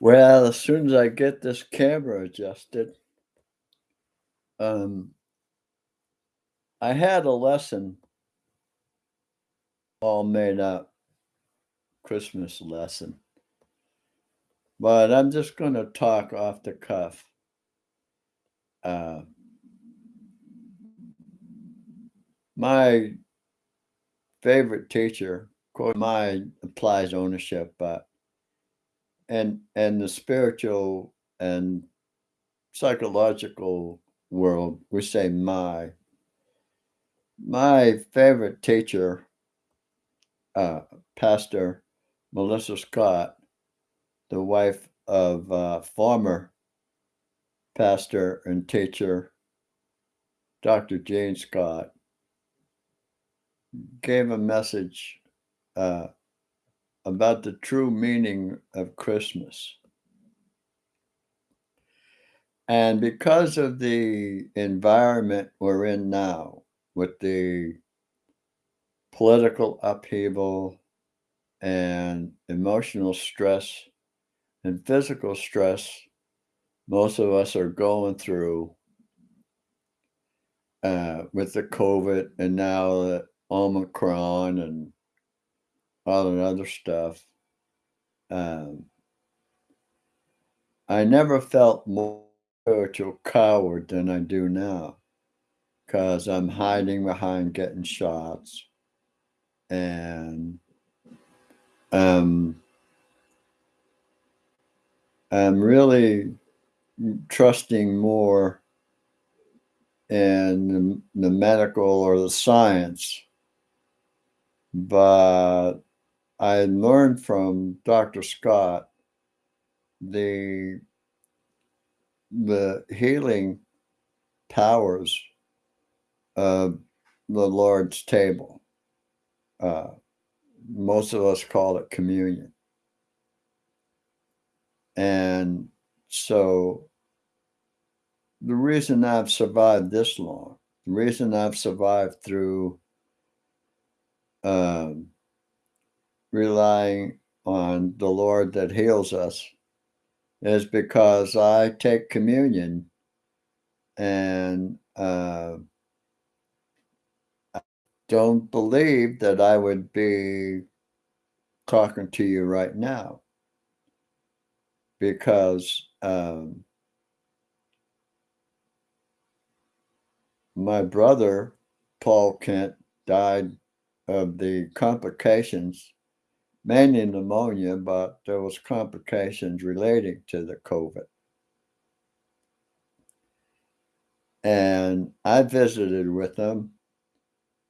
Well, as soon as I get this camera adjusted, um, I had a lesson all made up, Christmas lesson. But I'm just going to talk off the cuff. Uh, my favorite teacher, of course, my applies ownership, but and and the spiritual and psychological world, we say my. My favorite teacher, uh, Pastor Melissa Scott, the wife of uh, former pastor and teacher Dr. Gene Scott, gave a message uh, about the true meaning of Christmas. And because of the environment we're in now, with the political upheaval and emotional stress and physical stress most of us are going through uh, with the COVID and now the Omicron and all that other stuff. Um, I never felt more spiritual coward than I do now because I'm hiding behind getting shots and um, I'm really trusting more in the, the medical or the science but I learned from Dr. Scott the the healing powers of the Lord's table. Uh, most of us call it communion. And so the reason I've survived this long, the reason I've survived through um, relying on the Lord that heals us is because I take communion and uh, I don't believe that I would be talking to you right now because um, my brother, Paul Kent, died of the complications, mainly pneumonia, but there was complications relating to the COVID. And I visited with them.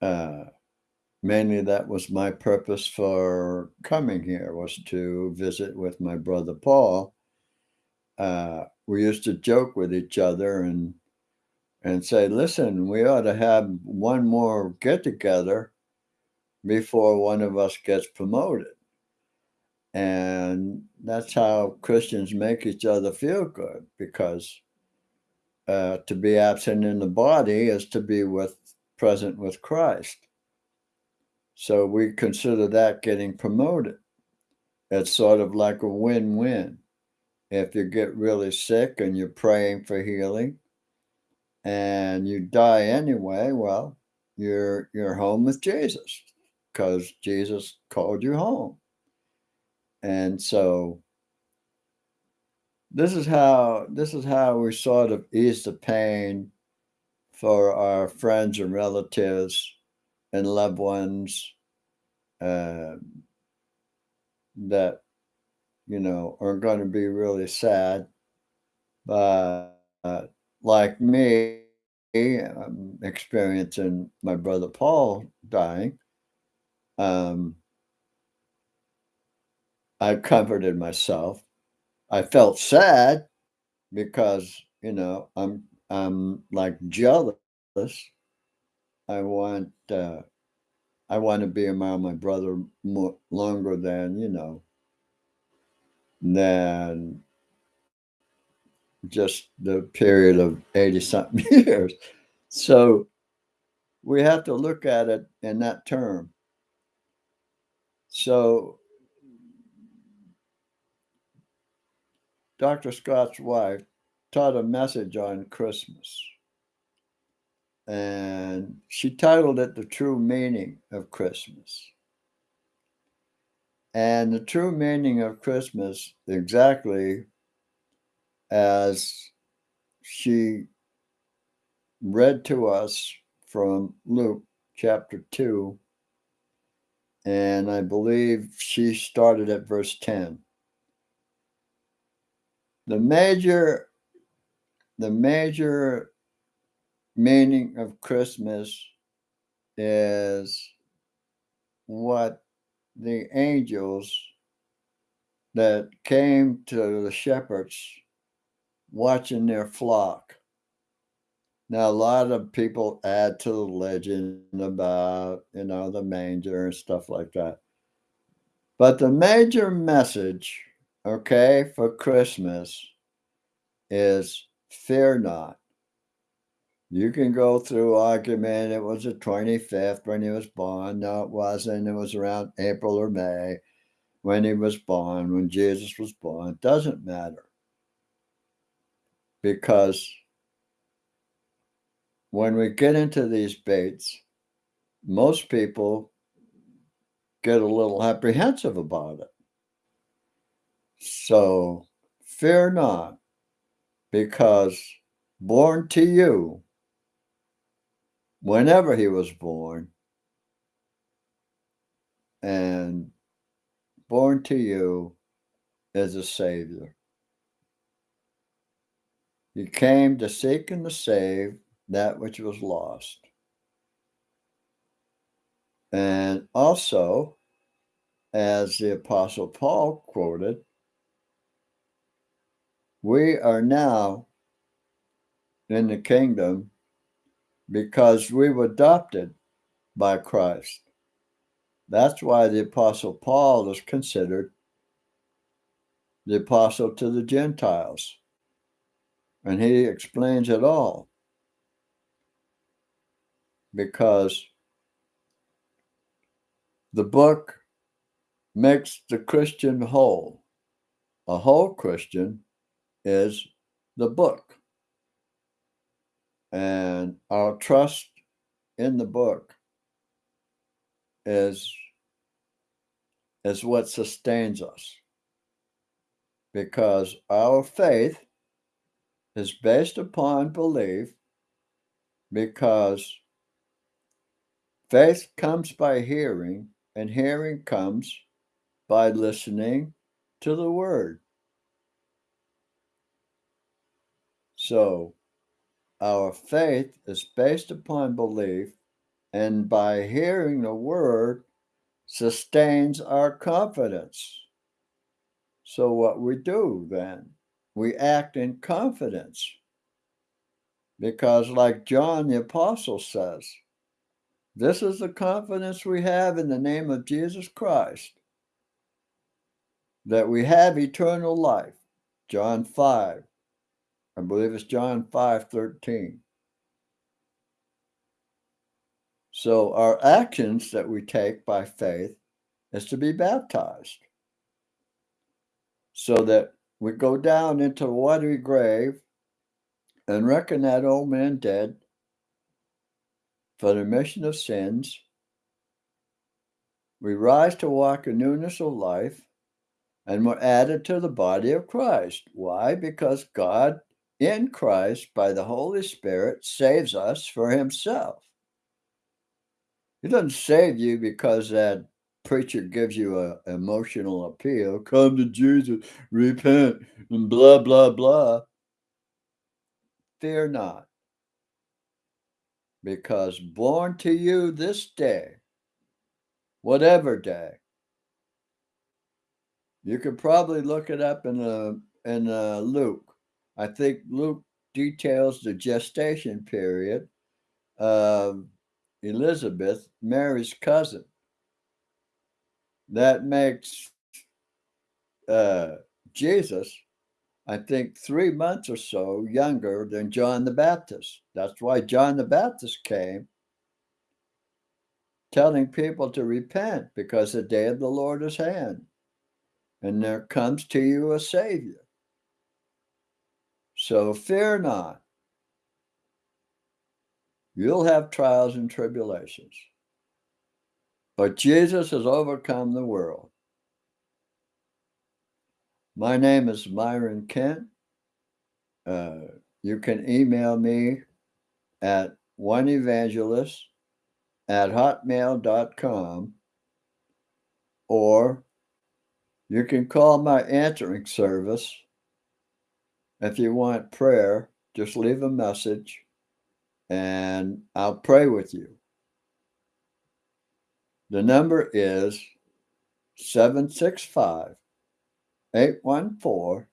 Uh, mainly that was my purpose for coming here was to visit with my brother Paul. Uh, we used to joke with each other and and say, listen, we ought to have one more get together before one of us gets promoted. And that's how Christians make each other feel good because uh, to be absent in the body is to be with present with Christ. So we consider that getting promoted. It's sort of like a win-win. If you get really sick and you're praying for healing and you die anyway, well, you're you're home with Jesus because Jesus called you home. And so this is how this is how we sort of ease the pain for our friends and relatives and loved ones uh, that you know are going to be really sad. But uh, like me i'm experiencing my brother paul dying um, I comforted myself. I felt sad because, you know, I'm I'm like jealous. I want uh, I want to be around my brother more, longer than, you know, than just the period of 80 something years. So we have to look at it in that term. So Dr. Scott's wife taught a message on Christmas. And she titled it The True Meaning of Christmas. And the true meaning of Christmas, exactly as she read to us from Luke chapter 2, and I believe she started at verse 10. The major the major meaning of Christmas is what the angels that came to the shepherds watching their flock. Now, a lot of people add to the legend about, you know, the manger and stuff like that. But the major message, okay, for Christmas is fear not. You can go through argument. It was the 25th when he was born. No, it wasn't. It was around April or May when he was born, when Jesus was born. It doesn't matter. Because when we get into these baits, most people get a little apprehensive about it. So fear not, because born to you whenever he was born and born to you as a savior. He came to seek and to save that which was lost. And also, as the Apostle Paul quoted, we are now in the kingdom because we were adopted by Christ. That's why the Apostle Paul is considered the apostle to the Gentiles. And he explains it all. Because the book makes the Christian whole. A whole Christian is the book. And our trust in the book is, is what sustains us. Because our faith is based upon belief, because faith comes by hearing, and hearing comes by listening to the word. So, our faith is based upon belief, and by hearing the word, sustains our confidence. So, what we do then, we act in confidence. Because, like John the Apostle says, this is the confidence we have in the name of Jesus Christ that we have eternal life. John 5, I believe it's John 5 13. So, our actions that we take by faith is to be baptized so that we go down into the watery grave and reckon that old man dead for the remission of sins. We rise to walk in newness of life and we're added to the body of Christ. Why? Because God in Christ by the Holy Spirit saves us for himself. He doesn't save you because that preacher gives you an emotional appeal. Come to Jesus, repent, and blah, blah, blah. Fear not, because born to you this day, whatever day, you could probably look it up in a in a Luke I think Luke details the gestation period of Elizabeth, Mary's cousin. That makes uh, Jesus, I think, three months or so younger than John the Baptist. That's why John the Baptist came telling people to repent because the day of the Lord is hand and there comes to you a Savior. So fear not. You'll have trials and tribulations. But Jesus has overcome the world. My name is Myron Kent. Uh, you can email me at oneevangelist at hotmail.com or you can call my answering service. If you want prayer, just leave a message and I'll pray with you. The number is 765 814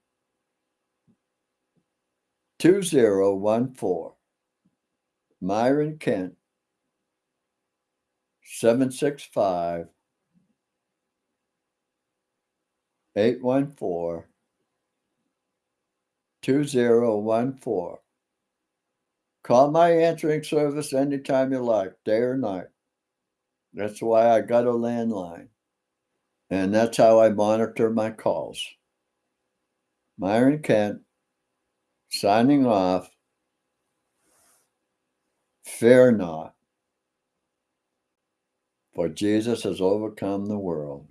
2014. Myron Kent, 765 814 2014. Call my answering service anytime you like, day or night. That's why I got a landline. And that's how I monitor my calls. Myron Kent, signing off. Fear not, for Jesus has overcome the world.